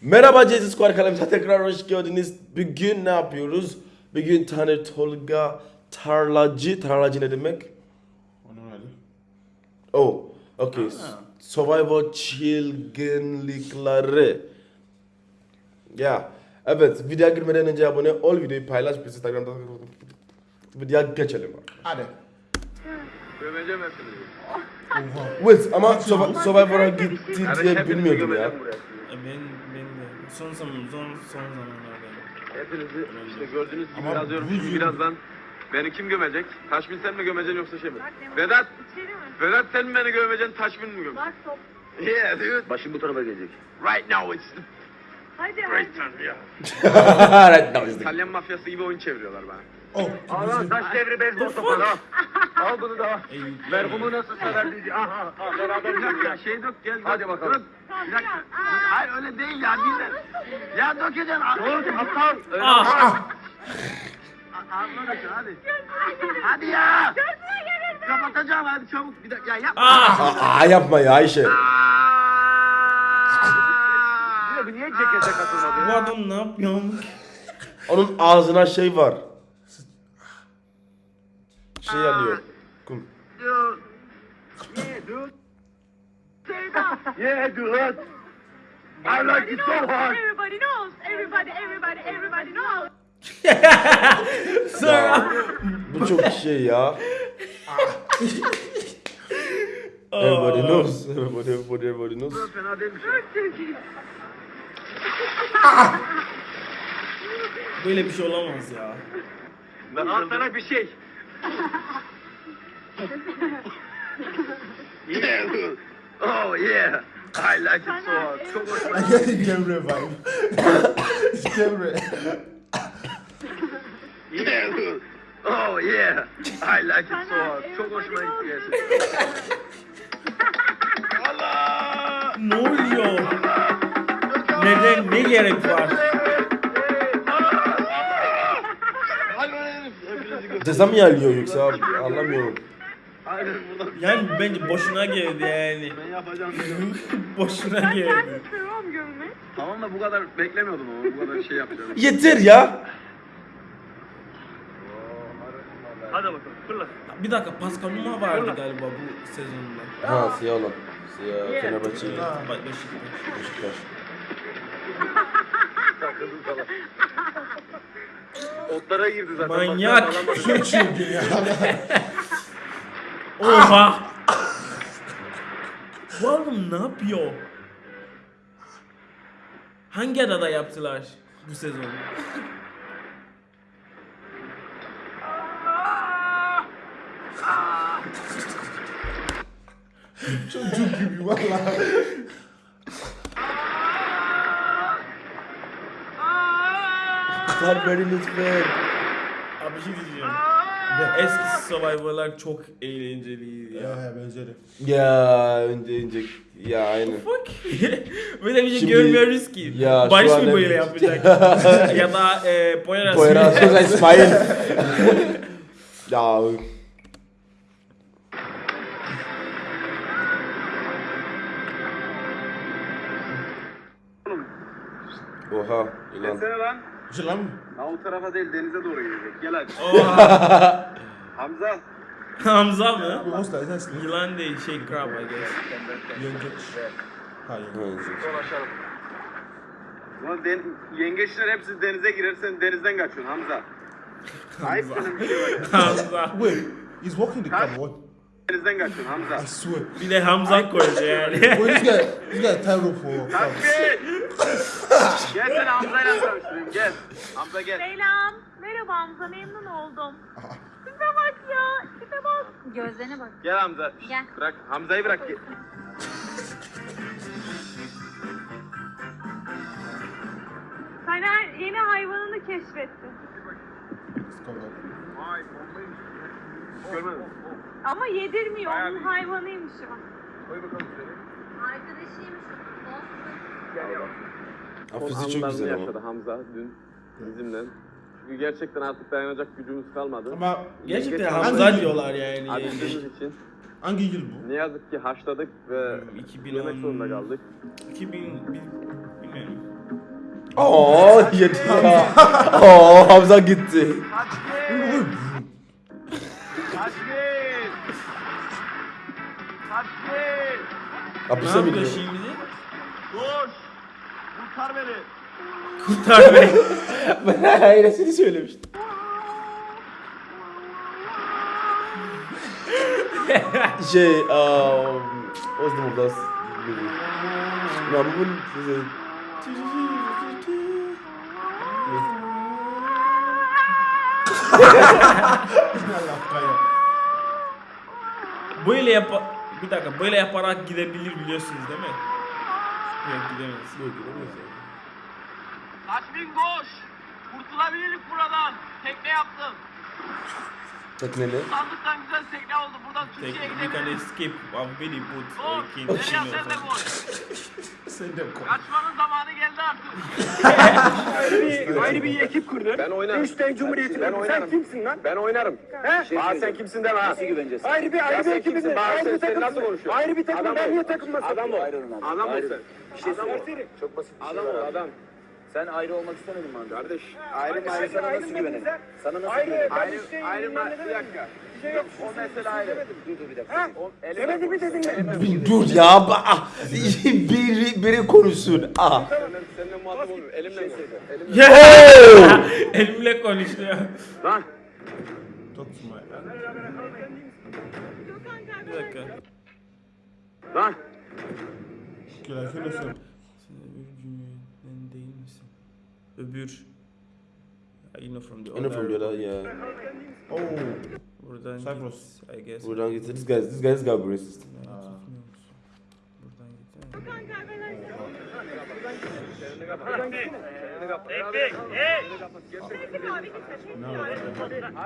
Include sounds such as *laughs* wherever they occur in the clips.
Merhaba Jesus Squad kanalımıza tekrar hoş geldiniz. Bugün ne yapıyoruz? Bugün tane Tolga tarlacı. Tarlacı ne demek? Onu öyle. Oh, okay. Survivor çılgınlıkları. Ya, evet. Videoya girmeden önce abone ol, videoyu paylaş, biz Instagram'da videoya geçelim. Hadi. Gömeceğim hepinizi. Wait, ama Survi- Survivor'a gitti diye bilmiyordum ya. gömeceğim buraya. E, Ben, ben de son zaman son son zamanlarda. Hepinizi işte gördüğünüz gibi Ama yazıyorum bu şimdi birazdan. Beni kim gömecek? Taşmin sen mi gömeceksin yoksa şey mi? Vedat! Vedat sen mi beni gömeceksin, Taşmin mi gömeceksin? Bak top. Yeah dude. Başım bu tarafa gelecek. Right now it's the Hadi hadi. time yeah. *laughs* right now is the İtalyan mafyası gibi oyun çeviriyorlar bana. Oh. Al lan taş devri beyzbol topu al. Al bunu da. Ver bunu nasıl sever diye. Aha, aha, beraber bir dakika şey dök gel. Hadi bakalım. Dur. Bir dakika. Hayır öyle değil ya dinle. Ya dökeceksin. Dur aptal. Ah! Ağzına dökün hadi. Hadi ya. Kapatacağım hadi çabuk. Bir dakika ya yapma. Ah! Aa, yapma ya Ayşe. Niye bu niye cekete katılmadı Bu ya? adam ne yapıyor? Onun ağzına şey var. Şey alıyor. Kum. Yeah dude. Yeah dude. I like it so hard. Everybody knows. Everybody, everybody, everybody knows. Ya, bu çok şey ya. Everybody knows. Everybody, everybody, everybody knows. Fena değilmiş. Böyle bir şey olamaz ya. Ben al sana bir şey. Yeah dude. Oh yeah. I like it so hard. Çok hoşuma I get the Cemre vibe. Cemre. Yeah. Oh yeah. I like it so hard. Çok hoşuma gitti gerçekten. Allah! Ne oluyor? Neden? Ne gerek var? Ceza mı alıyor yoksa abi? anlamıyorum. Aynen. Yani bence boşuna geldi yani. Ben yapacağım *laughs* dedim. boşuna Ben geldi. kendim istiyorum gömmek. Tamam da bu kadar beklemiyordum ama bu kadar şey yapacağım. Yeter ya. Hadi bakalım fırla. Bir dakika Pascal Numa vardı galiba bu sezonda. Ha siyah olan. Siyah Fenerbahçe. Bak Beşiktaş. Beşiktaş. *laughs* Falan. *laughs* Otlara girdi zaten. Manyak. Çılgın *laughs* ya. Oha! Bu adam ne yapıyor? Hangi adada yaptılar bu sezon? Çocuk gibi valla. Kurtar beni lütfen. Abi bir şey diyeceğim. Eski Survivor'lar çok eğlenceliydi ya. Ya benzeri. Ya önce önce. Ya aynen. Fuck. *laughs* böyle bir şey Şimdi- görmüyoruz ki. Ya, Barış mı böyle yapacak? *laughs* ya da e, Poyraz. Poyraz *laughs* Sözer İsmail. ya. Oha yılan. Gelsene lan. Bir şey lan mı? Ha o tarafa değil denize doğru gidecek. Gel hadi. Oha. *laughs* Hamza. Hamza mı? Bu hosta esensin. Yılan değil şey crab I guess. Yengeç. Hayır. Dolaşalım. Ulan den, yengeçler hepsi denize girer sen denizden kaçıyorsun Hamza. Ayıp senin bir şey var ya. *laughs* Hamza. Wait. He's walking the camera. What? Denizden kaçıyorsun Hamza. I swear. Bir de Hamza koydu yani. Wait, this guy, this guy tie rope for. Takbir! Gel sen Hamza'yla tanıştırayım gel. Hamza gel. Selam. Merhaba Hamza memnun oldum. Tipe bak ya. Tipe bak. Gözlerine bak. Gel Hamza. Gel. Bırak Hamza'yı bırak. Gel. Taner yeni hayvanını keşfetti. Vay bombaymış. Görmedim. Ama yedirmiyor. Bayağı Onun bir- hayvanıymış o. Koy bakalım şöyle. Arkadaşıymış. Gel yavaş. Hafizi çok güzel ama. yaşadı Hamza dün bizimle. Çünkü gerçekten artık dayanacak gücümüz kalmadı. Ama Gerçekten Yengeç- Hamza diyorlar yani. Acıdığımız için hangi yıl bu? ne yazık ki haşladık ve Hmm, 2010 yemek zorunda kaldık. 2000 bil- bilmiyorum. Aa yedi ya. Aa Hamza gitti. Kaçgin. Ne mi yapıyor gidiyor? şimdi? Koş. Kurtar beni. Kurtar beni. Ben aynısını söylemiştim. şey, um, what's the name of that movie? İs? Allah kaya. Böyle yap bir dakika böyle yaparak gidebilir biliyorsunuz değil mi? Yok gidemeyiz. Kaçgin koş. Kurtulabiliriz buradan. Tekne yaptım. Tekneli. Sandıktan güzel tekne oldu. Buradan Türkiye'ye we can gidebiliriz. escape. I'm very good. Koş. Uh, king, Derya *laughs* king sen de koş. Sen de koy. Kaçmanın zamanı geldi artık. *laughs* Ayrı bir ekip kurdun. Ben oynarım. Üçten Cumhuriyeti ben oynarım. Sen kimsin lan? Ben oynarım. He? Aa sen kimsin deme ha. Nasıl güveneceğiz? Ayrı bir ayrı bir ekibimiz. Ayrı bir takım. Nasıl konuşuyorsun? Ayrı bir takım. Ben niye takılmasın? Adam ol. Adam ol sen. Bir şey. Çok basit. Adam ol adam. Sen ayrı olmak istemedin mi Kardeş, ayrı mı ayrı sana nasıl güvenelim? Sana nasıl güvenelim? Ayrı, ayrı mı? Bir dakika. Bir şey yok. O mesele ayrı. Dur dur bir dakika. Demedi mi dedin? Dur ya. ah, *laughs* Biri, biri konuşsun. Ah. Seninle muhatap olmuyor. Elimle mi? *laughs* Elimle. Konuşuyor. Lan. Talk to my Bir dakika. Lan. Gel I Öbür. Know from the I know from the other, yeah. Oh. Buradan Cyprus. git, I guess. Buradan gitti. This guy, this guy's got racist. Buradan gitmiyor musun? Buradan git.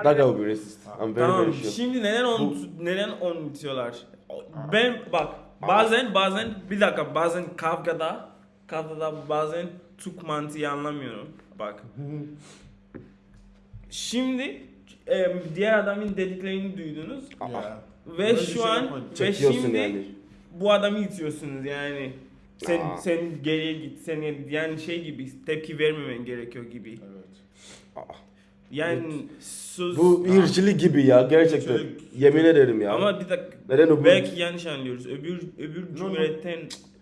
That guy will be racist. I'm very, Tamam. very sure. Şimdi neden onu neden onu itiyorlar? Ben bak bazen bazen bir dakika bazen kavgada kavgada bazen Türk mantığı anlamıyorum. Bak. Şimdi e, diğer adamın dediklerini duydunuz Yeah. ve Böyle şu şey an ve Çekiyorsun şimdi yani. bu adamı itiyorsunuz yani. Sen Aa. sen geriye git. Sen yani şey gibi tepki vermemen gerekiyor gibi. Evet. Yani söz Bu irkçilik gibi ya gerçekten. Irkçilik. Yemin ederim ya. ama bir dakika Neden o bu? belki yanlış anlıyoruz. Öbür öbür no. cumhuriyetten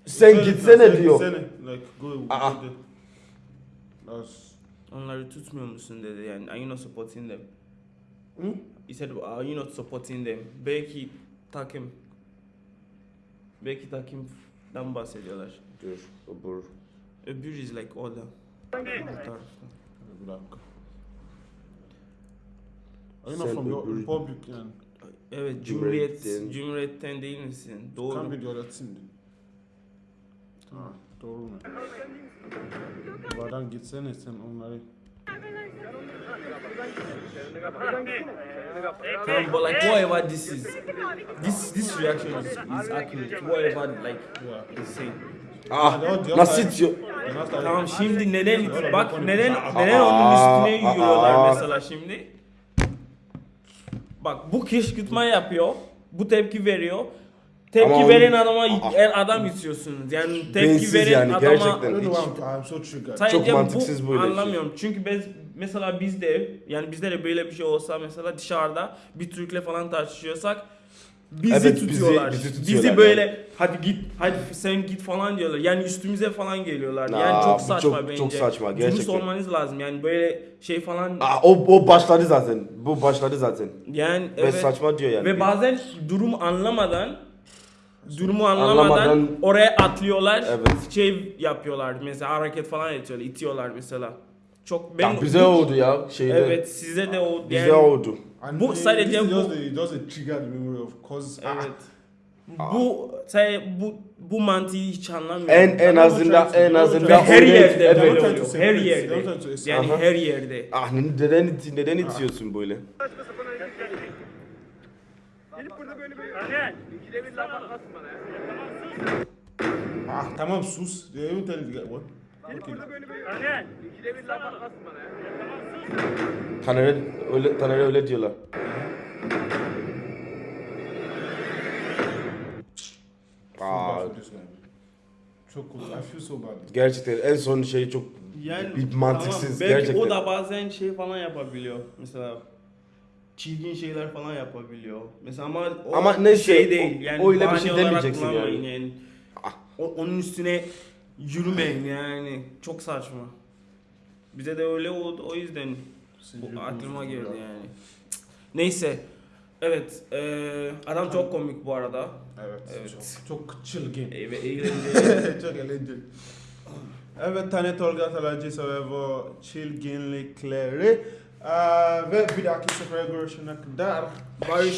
Sen gitsene diyor. Gitsene. Like go. Aa. go there. That's. onları tutmuyor musun dedi yani. Are you not supporting them? Hmm? He said, are you not supporting them? Belki takım belki takımdan bahsediyorlar. Dur, öbür. Öbür is like tarafta. Bir dakika. Are you not Sen from your republic yani? Evet, Cumhuriyetten. Cumhuriyet, Cumhuriyet'ten değil misin? Doğru. Kan bir devletsin. Ha, doğru mu? Babadan gitsene sen onları. Tamam, but like whatever this is, this this reaction is, is accurate. Whatever like is saying. Ah, nasıl hatta- Tamam şimdi neden bak neden neden onun üstüne yürüyorlar mesela şimdi? Bak bu kışkırtma yapıyor. Bu tepki veriyor. Tepki Ama veren adama Aa. el adam itiyorsunuz. Yani tepki Beyinsiz veren yani, adama gerçekten. Hiç- why I'm, I'm so triggered. Sadece mantıksız bu böyle bir şey. anlamıyorum. Çünkü biz mesela bizde yani bizde de böyle bir şey olsa mesela dışarıda bir Türk'le falan tartışıyorsak bizi Evet, bizi- tutuyorlar. bizi Bizi, tutuyorlar böyle hadi git hadi sen git falan diyorlar. Yani üstümüze falan geliyorlar. Aa, yani çok bu saçma çok- bence. çok saçma, Dürüst gerçekten. olmanız lazım. Yani böyle şey falan Ah, o, o başladı zaten. Bu başladı zaten. yani Ve evet. saçma diyor yani. Ve bazen durum anlamadan durumu anlamadan, Anlamadan- oraya atlıyorlar. Evet. Şey yapıyorlar mesela hareket falan ediyorlar, itiyorlar mesela. Çok ben Ya bize oldu ya şeyde. Evet size de o Bize yani- oldu. And Bu sadece bu- just a, just a triggered memory of cause. Evet. Bu say bu bu mantığı hiç anlamıyorum. En en azından en azından her yerde evet. böyle Don't oluyor. try to Her separate, yerde. don't try to separate. Yani Aha. her yerde. Ah neden iti- neden itiyorsun böyle? Ah tamam sus. They even tell you to get one. Okay. Taner'e öyle Taner'e öyle diyorlar. Feel Aa, bad for this guy. Çok cool. I feel so bad. gerçekten en son şey çok Yani Bir mantıksız, belki gerçekten. o da bazen şey falan yapabiliyor. Mesela çirkin şeyler falan yapabiliyor. Mesela ama o Ama neyse, şey o- değil. Yani öyle bir şey demeyeceksin yani. yani. O, onun üstüne yürümeyin yani. Çok saçma. Bize de öyle oldu o yüzden bu aklıma geldi yani. Cık. Neyse. Evet. eee, adam çok komik bu arada. Evet. Evet. Çok, çok çılgın. E, ve *laughs* eğlenceli. çok eğlenceli. Evet Tane Tolga Talacı ve bu çılgınlıkları. Aa, ve bir dahaki sefere görüşene kadar Barış